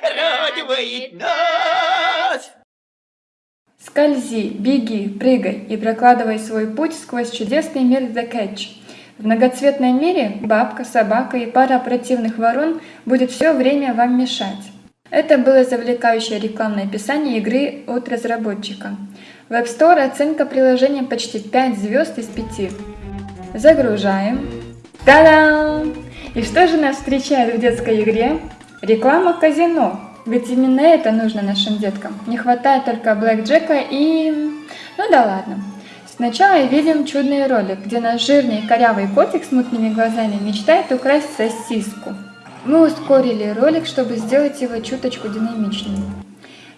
Радует нас! Скользи, беги, прыгай и прокладывай свой путь сквозь чудесный мир The Catch. В многоцветном мире бабка, собака и пара противных ворон будет все время вам мешать. Это было завлекающее рекламное описание игры от разработчика. В App Store оценка приложения почти 5 звезд из 5. Загружаем. Та-дам! И что же нас встречает в детской игре? Реклама казино. Ведь именно это нужно нашим деткам. Не хватает только Блэк Джека и... Ну да ладно. Сначала видим чудный ролик, где наш жирный корявый котик с мутными глазами мечтает украсть сосиску. Мы ускорили ролик, чтобы сделать его чуточку динамичнее.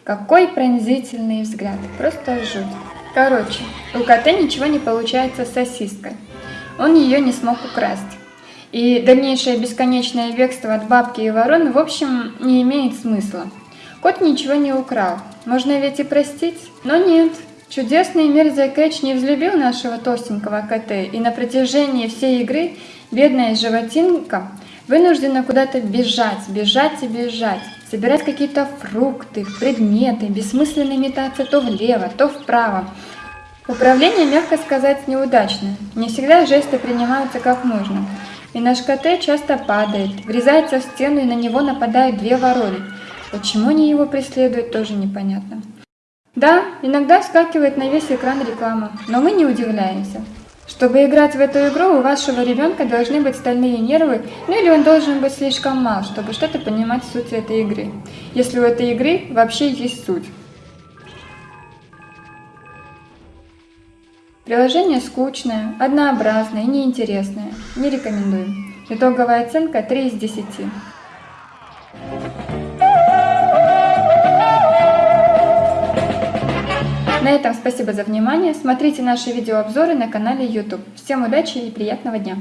Какой пронзительный взгляд, просто жуть. Короче, у кота ничего не получается с сосиской. Он ее не смог украсть. И дальнейшее бесконечное бегство от бабки и ворон в общем не имеет смысла. Кот ничего не украл. Можно ведь и простить, но нет. Чудесный мир The Catch не взлюбил нашего толстенького кота, и на протяжении всей игры бедная животинка вынуждена куда-то бежать, бежать и бежать, собирать какие-то фрукты, предметы, бессмысленно метаться то влево, то вправо. Управление, мягко сказать, неудачное. Не всегда жесты принимаются как нужно. И наш КТ часто падает, врезается в стену и на него нападают две вороны. Почему они его преследуют, тоже непонятно. Да, иногда скакивает на весь экран реклама, но мы не удивляемся. Чтобы играть в эту игру, у вашего ребенка должны быть стальные нервы, ну или он должен быть слишком мал, чтобы что-то понимать в сути этой игры. Если у этой игры вообще есть суть. Приложение скучное, однообразное и неинтересное. Не рекомендую. Итоговая оценка 3 из 10. На этом спасибо за внимание. Смотрите наши видеообзоры на канале YouTube. Всем удачи и приятного дня!